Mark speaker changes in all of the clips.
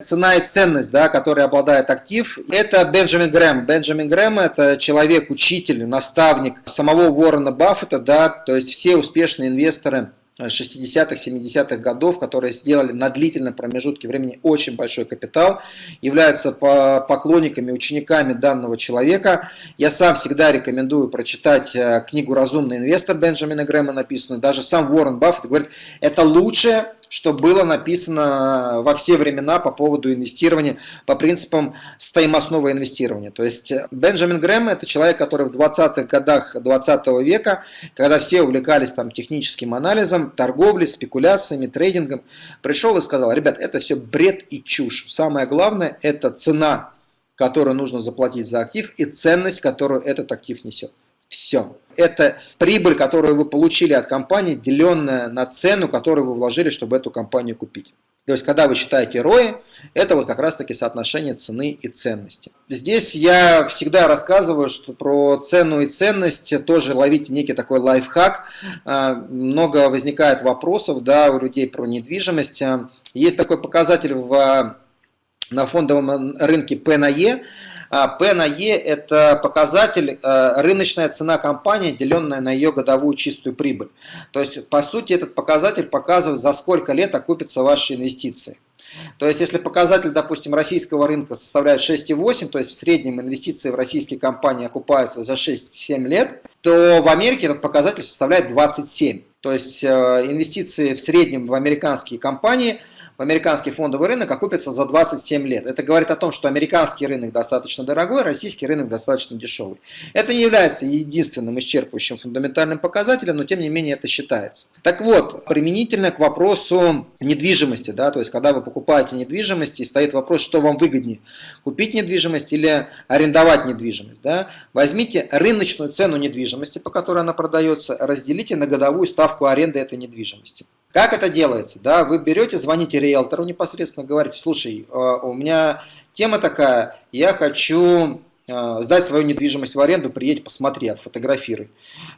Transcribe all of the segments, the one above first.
Speaker 1: цена и ценность, да, которой обладает актив, это Бенджамин Грэм. Бенджамин Грэм – это человек, учитель, наставник самого Уоррена Баффета, да, то есть все успешные инвесторы 60-х, 70-х годов, которые сделали на длительном промежутке времени очень большой капитал, являются поклонниками, учениками данного человека. Я сам всегда рекомендую прочитать э, книгу «Разумный инвестор» Бенджамина Грэма написанную. Даже сам Уоррен Баффет говорит, это лучшее, что было написано во все времена по поводу инвестирования по принципам стоимостного инвестирования. То есть э, Бенджамин Грэм это человек, который в 20-х годах 20 -го века, когда все увлекались там техническим анализом, торговлей, спекуляциями, трейдингом, пришел и сказал, ребят, это все бред и чушь. Самое главное это цена, которую нужно заплатить за актив и ценность, которую этот актив несет. Все. Это прибыль, которую вы получили от компании, деленная на цену, которую вы вложили, чтобы эту компанию купить. То есть, когда вы считаете ROI, это вот как раз-таки соотношение цены и ценности. Здесь я всегда рассказываю, что про цену и ценность тоже ловите некий такой лайфхак. А, много возникает вопросов да, у людей про недвижимость. Есть такой показатель в, на фондовом рынке P на E, P на E – это показатель э, рыночная цена компании, деленная на ее годовую чистую прибыль. То есть, по сути, этот показатель показывает, за сколько лет окупятся ваши инвестиции. То есть, если показатель, допустим, российского рынка составляет 6,8, то есть в среднем инвестиции в российские компании окупаются за 6-7 лет, то в Америке этот показатель составляет 27. То есть, э, инвестиции в среднем в американские компании – в американский фондовый рынок окупится за 27 лет. Это говорит о том, что американский рынок достаточно дорогой, российский рынок достаточно дешевый. Это не является единственным исчерпывающим фундаментальным показателем, но тем не менее это считается. Так вот, применительно к вопросу недвижимости, да, то есть когда вы покупаете недвижимость и стоит вопрос, что вам выгоднее, купить недвижимость или арендовать недвижимость. Да, возьмите рыночную цену недвижимости, по которой она продается, разделите на годовую ставку аренды этой недвижимости. Как это делается? Да, вы берете, звоните риэлтору непосредственно, говорите, слушай, э, у меня тема такая, я хочу Э, сдать свою недвижимость в аренду, приедь, посмотри, отфотографируй.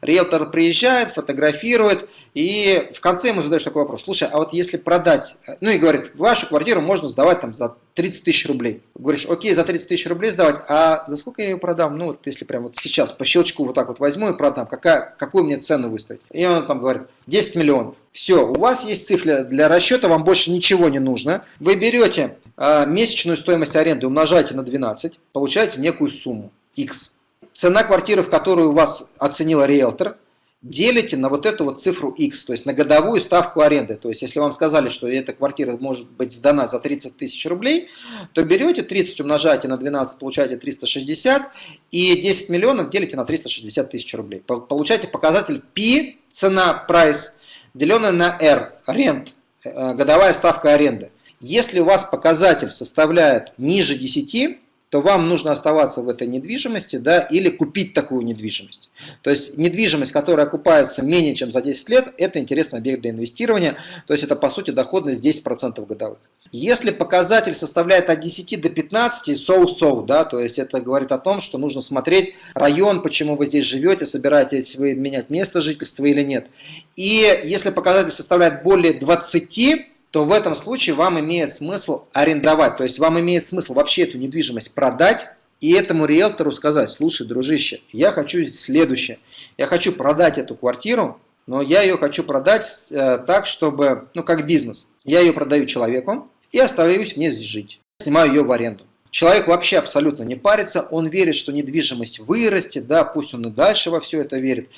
Speaker 1: Риэлтор приезжает, фотографирует, и в конце ему задаешь такой вопрос. Слушай, а вот если продать, э, ну и говорит, вашу квартиру можно сдавать там за 30 тысяч рублей. Говоришь, окей, за 30 тысяч рублей сдавать, а за сколько я ее продам? Ну вот если прямо вот сейчас по щелчку вот так вот возьму и продам, какая, какую мне цену выставить? И он там говорит, 10 миллионов. Все, у вас есть цифра для расчета, вам больше ничего не нужно. Вы берете э, месячную стоимость аренды, умножаете на 12, получаете некую сумму X. Цена квартиры, в которую вас оценила риэлтор, делите на вот эту вот цифру X, то есть на годовую ставку аренды. То есть если вам сказали, что эта квартира может быть сдана за 30 тысяч рублей, то берете 30 умножаете на 12, получаете 360, и 10 миллионов делите на 360 тысяч рублей. Получаете показатель P, цена, price, деленное на R, rent, э, годовая ставка аренды. Если у вас показатель составляет ниже 10, то вам нужно оставаться в этой недвижимости да, или купить такую недвижимость. То есть недвижимость, которая окупается менее чем за 10 лет, это интересный объект для инвестирования, то есть это по сути доходность 10% годовых. Если показатель составляет от 10 до 15, so-so, да, то есть это говорит о том, что нужно смотреть район, почему вы здесь живете, собираетесь вы менять место жительства или нет. И если показатель составляет более 20, то в этом случае вам имеет смысл арендовать. То есть вам имеет смысл вообще эту недвижимость продать и этому риэлтору сказать, слушай, дружище, я хочу следующее. Я хочу продать эту квартиру, но я ее хочу продать э, так, чтобы, ну как бизнес. Я ее продаю человеку и оставляюсь в ней жить. Снимаю ее в аренду. Человек вообще абсолютно не парится, он верит, что недвижимость вырастет, да, пусть он и дальше во все это верит.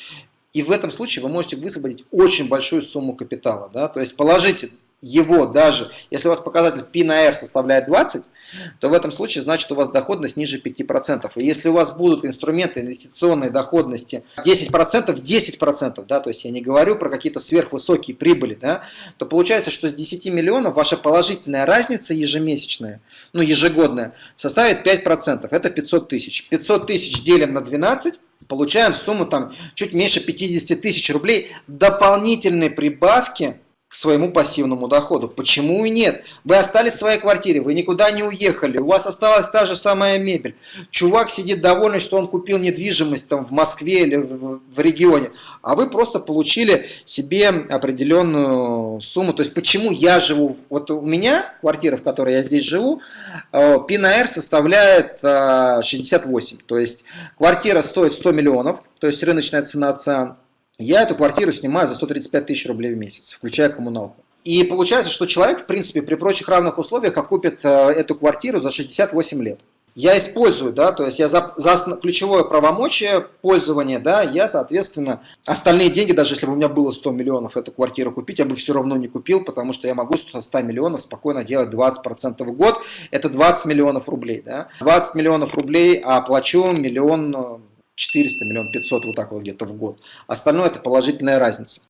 Speaker 1: И в этом случае вы можете высвободить очень большую сумму капитала. Да? То есть положите его даже, если у вас показатель P на R составляет 20, то в этом случае значит у вас доходность ниже 5%. И если у вас будут инструменты инвестиционной доходности 10%, 10%, да, то есть я не говорю про какие-то сверхвысокие прибыли, да, то получается, что с 10 миллионов ваша положительная разница ежемесячная, ну ежегодная, составит 5%, это 500 тысяч. 500 тысяч делим на 12, получаем сумму там чуть меньше 50 тысяч рублей дополнительной прибавки к своему пассивному доходу. Почему и нет? Вы остались в своей квартире, вы никуда не уехали, у вас осталась та же самая мебель. Чувак сидит довольный, что он купил недвижимость там, в Москве или в, в регионе, а вы просто получили себе определенную сумму. То есть почему я живу, вот у меня квартира, в которой я здесь живу, ПИНР составляет 68. То есть квартира стоит 100 миллионов, то есть рыночная цена ЦИАН. Я эту квартиру снимаю за 135 тысяч рублей в месяц, включая коммуналку. И получается, что человек, в принципе, при прочих равных условиях окупит э, эту квартиру за 68 лет. Я использую, да, то есть я за, за ключевое правомочие пользования, да, я, соответственно, остальные деньги, даже если бы у меня было 100 миллионов эту квартиру купить, я бы все равно не купил, потому что я могу со 100 миллионов спокойно делать 20% в год, это 20 миллионов рублей, да, 20 миллионов рублей, а плачу миллион 400, миллион 500, вот так вот где-то в год. Остальное это положительная разница.